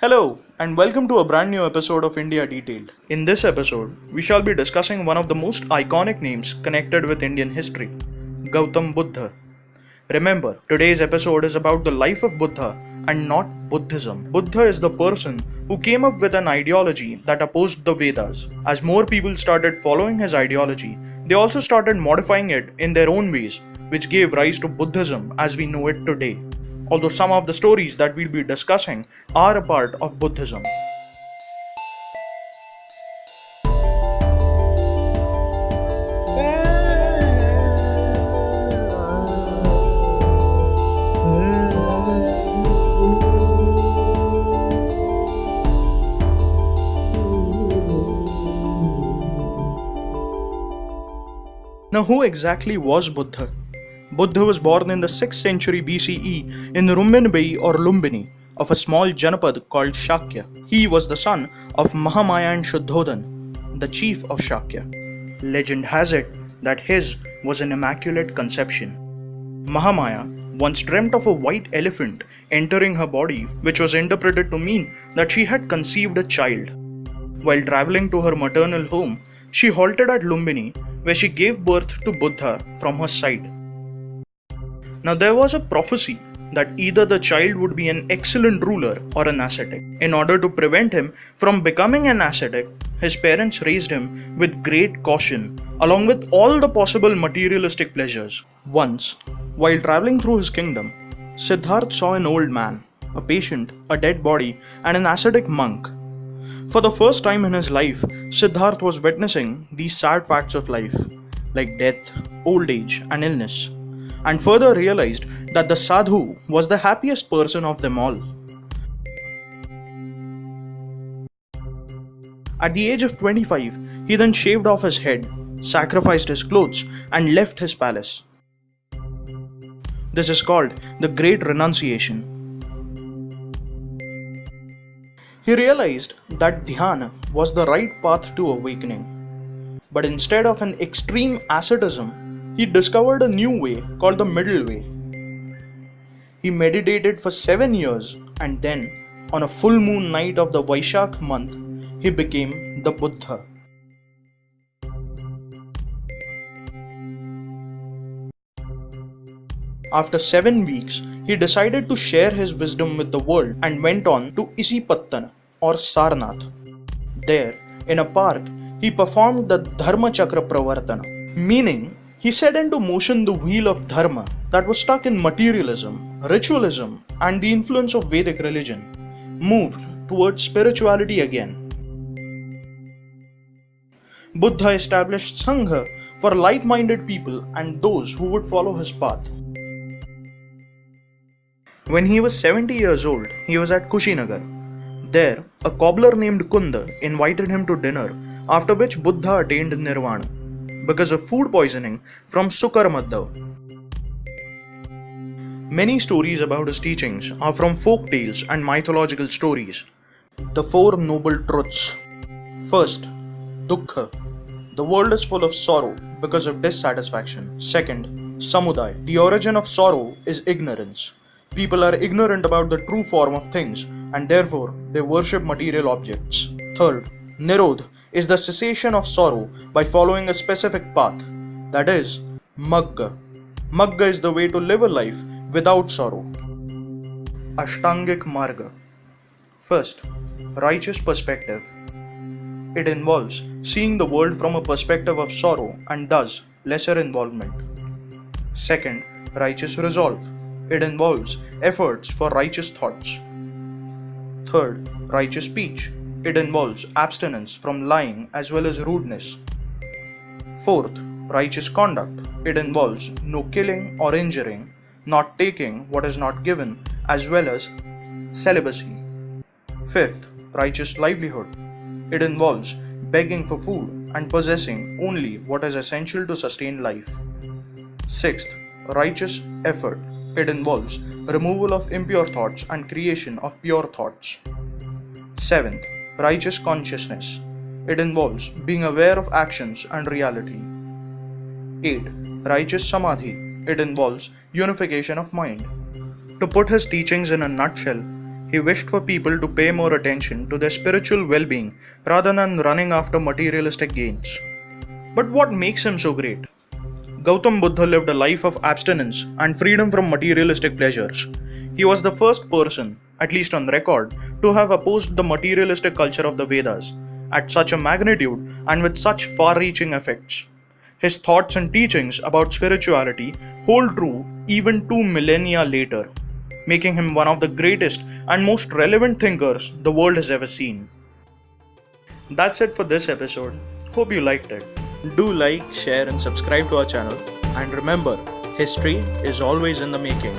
Hello, and welcome to a brand new episode of India Detailed. In this episode, we shall be discussing one of the most iconic names connected with Indian history Gautam Buddha. Remember, today's episode is about the life of Buddha and not Buddhism. Buddha is the person who came up with an ideology that opposed the Vedas. As more people started following his ideology, they also started modifying it in their own ways, which gave rise to Buddhism as we know it today although some of the stories that we'll be discussing are a part of Buddhism. Now, who exactly was Buddha? Buddha was born in the 6th century BCE in Rummindei or Lumbini of a small Janapad called Shakya. He was the son of Mahamaya and Shuddhodhan, the chief of Shakya. Legend has it that his was an immaculate conception. Mahamaya once dreamt of a white elephant entering her body, which was interpreted to mean that she had conceived a child. While traveling to her maternal home, she halted at Lumbini, where she gave birth to Buddha from her side. Now, there was a prophecy that either the child would be an excellent ruler or an ascetic. In order to prevent him from becoming an ascetic, his parents raised him with great caution, along with all the possible materialistic pleasures. Once, while traveling through his kingdom, Siddharth saw an old man, a patient, a dead body, and an ascetic monk. For the first time in his life, Siddharth was witnessing these sad facts of life, like death, old age, and illness and further realized that the sadhu was the happiest person of them all. At the age of 25, he then shaved off his head, sacrificed his clothes, and left his palace. This is called the Great Renunciation. He realized that dhyana was the right path to awakening. But instead of an extreme asceticism, he discovered a new way called the middle way. He meditated for seven years and then, on a full moon night of the Vaishak month, he became the Buddha. After seven weeks, he decided to share his wisdom with the world and went on to Isipattana or Sarnath. There, in a park, he performed the Dharma Chakra Pravartana, meaning he set into motion the wheel of dharma that was stuck in materialism, ritualism, and the influence of Vedic religion, moved towards spirituality again. Buddha established Sangha for like minded people and those who would follow his path. When he was 70 years old, he was at Kushinagar. There, a cobbler named Kunda invited him to dinner, after which Buddha attained nirvana because of food poisoning from Sukarmadhav. Many stories about his teachings are from folk tales and mythological stories. The Four Noble Truths. First, Dukkha. The world is full of sorrow because of dissatisfaction. Second, Samudaya. The origin of sorrow is ignorance. People are ignorant about the true form of things and therefore they worship material objects. Third, Nirodh is the cessation of sorrow by following a specific path, that is, Magga. Magga is the way to live a life without sorrow. Ashtangik Marga. First, righteous perspective. It involves seeing the world from a perspective of sorrow and thus lesser involvement. Second, righteous resolve. It involves efforts for righteous thoughts. Third, righteous speech. It involves abstinence from lying as well as rudeness. Fourth, righteous conduct. It involves no killing or injuring, not taking what is not given, as well as celibacy. Fifth, righteous livelihood. It involves begging for food and possessing only what is essential to sustain life. Sixth, righteous effort. It involves removal of impure thoughts and creation of pure thoughts. Seventh, righteous consciousness. It involves being aware of actions and reality. 8. Righteous samadhi. It involves unification of mind. To put his teachings in a nutshell, He wished for people to pay more attention to their spiritual well being rather than running after materialistic gains. But what makes him so great? Gautam Buddha lived a life of abstinence and freedom from materialistic pleasures. He was the first person, at least on record, to have opposed the materialistic culture of the Vedas at such a magnitude and with such far reaching effects. His thoughts and teachings about spirituality hold true even two millennia later, making him one of the greatest and most relevant thinkers the world has ever seen. That's it for this episode. Hope you liked it. Do like, share, and subscribe to our channel. And remember, history is always in the making.